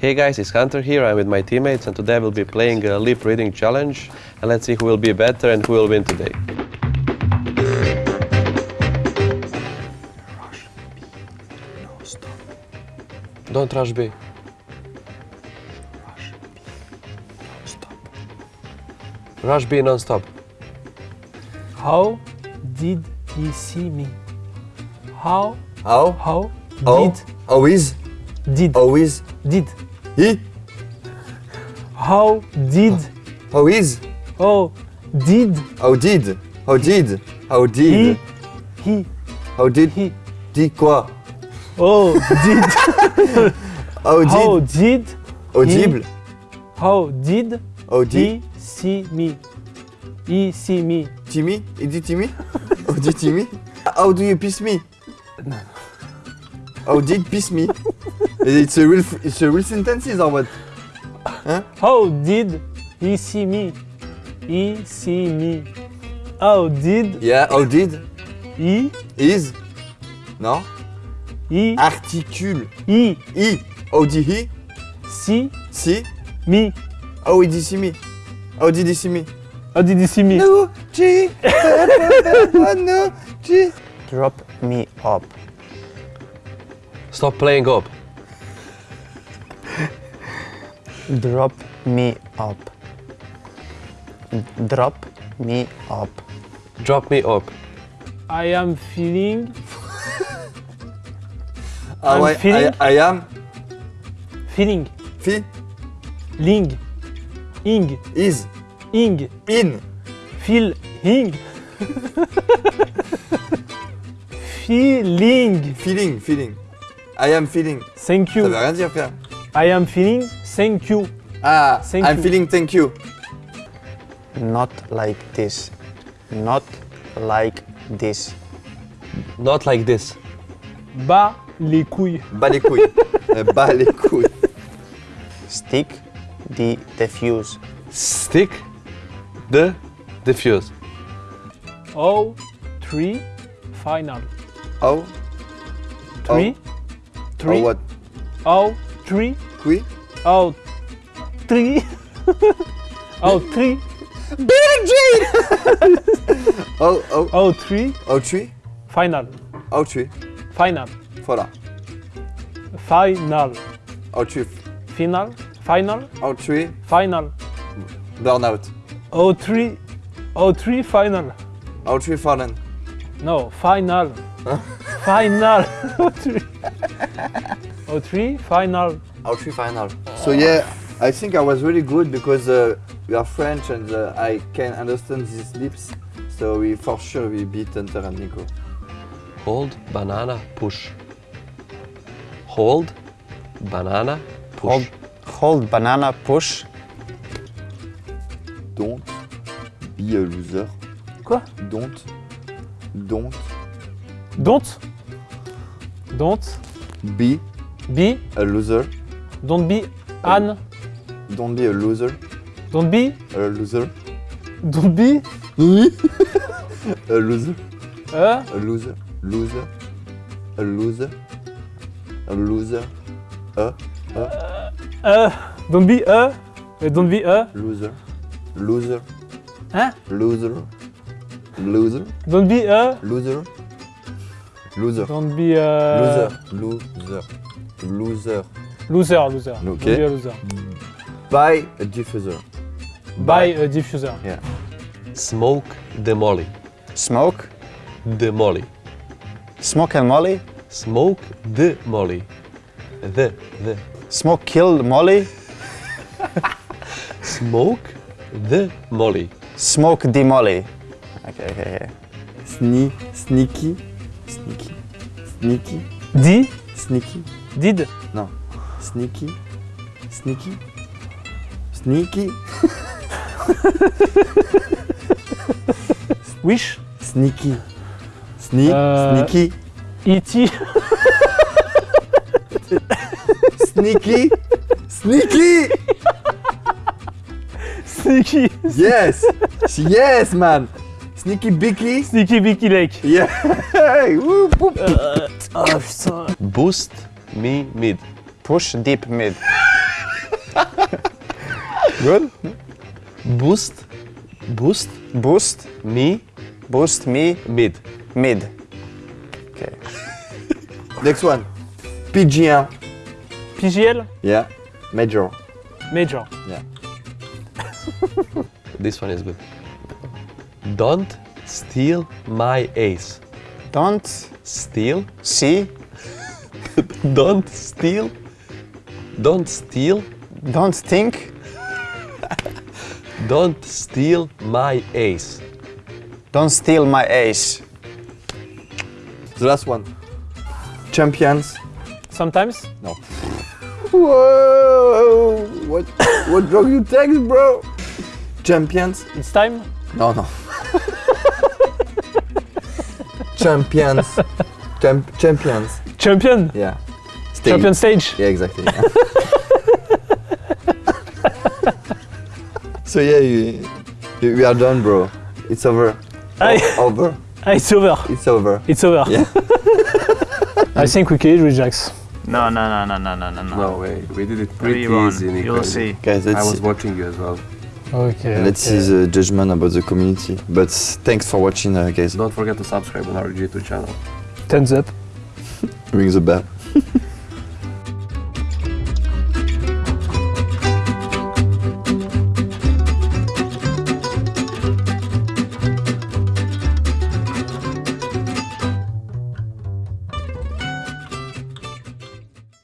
Hey guys, it's Hunter here. I'm with my teammates and today we'll be playing a lip reading challenge and let's see who will be better and who will win today. Don't rush B. Rush B non-stop. How did he see me? How, How? how Oh, did, always, did, always. did. He? How did, How is? oh, did How did? How did? How did? he, He. How did? he, Dit quoi? oh, did, How how did? did, Audible? how did How did? he see me? He see me. Timmy? Il dit Timmy? How did Timmy? How do you piss me? How did piss me? It's a real, it's a real sentences or what? How did he see me? He see me. How did Yeah, how did? he, Is? Non? he, Articule. he I. How did he? see See? me? How did he see me? How did he see me? How did he see me? No, G. oh no, G. Drop me up. Stop playing up. Drop me up. Drop me up. Drop me up. I am feeling Ah I'm ouais, feeling- I, I am. feeling Fi. ling ing Is. ing In. feel ing feeling Feeling, feeling. I am feeling. thank you. Ça veut you rien dire, frère. I am feeling thank you Ah, Thank I'm you. feeling thank you. Not like this. Not like this. Not like this. bas les couilles Bas les couilles. Euh, Bas les couilles. Stick the defuse. Stick the diffuse. oh three final Oh, three three oh what? oh three Qui? Oh three oh three Oh, oh, oh three oh tree? final Oh tree. final Voilà. final Oh tree. final final Oh tree. final Burnout. oh three oh three final Oh tree fallen. No, final. final. oh, three. oh, three, final. Tree final. So yeah, I think I was really good because uh, we are French and uh, I can understand these lips. So we for sure we beat Hunter and NiKo. Hold, banana, push. Hold, banana, push. Hold, hold banana push. Don't be a loser. Quoi Don't. Don't Don't. Don't be be. a loser. Don't be an. Don't be a loser. Don't be. A loser. Don't be. A loser. A. A loser. Loser. A loser. A loser. A. A. Don't be a. Don't be a. Loser. Loser. Hein? Loser. Loser. Don't be a. Loser. Loser. Don't be a. Loser. Loser. Loser. Loser, loser. Ok. Don't be a loser. Buy a diffuser. Buy a diffuser. Yeah. Smoke the molly. Smoke. The molly. Smoke and Molly. Smoke the molly. The, the. Smoke kill Molly. Smoke the molly. Smoke the Molly. Okay, okay, okay. Sne sneaky. Sneaky. Sneaky. Di. Sneaky. Did. Non. Sneaky. Sneaky. Sneaky. Wish. Sneaky. Sneak. Euh, Sneaky. E.T. Sneaky. Sneaky. Sneaky. Yes. yes, man. Sneaky Bicky. Sneaky Bicky Lake. Yeah. Woo, boop. Ah putain. Boost me mid. Push deep mid. Good. Boost, boost, Boost. me, Boost me. mid. Mid. Okay. Next one. PG1. PGL, Yeah. Major. Major. Yeah. This one is good. Don't steal my ace. Don't Steal, see. don't steal, don't steal, Don't think. don't steal my ace. Don't steal my ace. The last one. Champions. Sometimes. No. Whoa! What what drug you take, bro? Champions? It's time. No, no. champions. Champ- champions. Champion. Yeah. Stay. Champion stage. Yeah, exactly. so yeah, you, you, we are done, bro. It's over. Aye. O- over. Ah, it's over. It's over. It's over. Yeah. I think we killed Rejax. No, no, no, no, no, no, no, no. way, we did it Three one. You'll see. Guys, let's see, watching you as well. Okay. let's see the judgment about the community. But thanks for watching, uh, guys. Don't forget to subscribe on our G2 channel. Thumbs up. Ring the bell.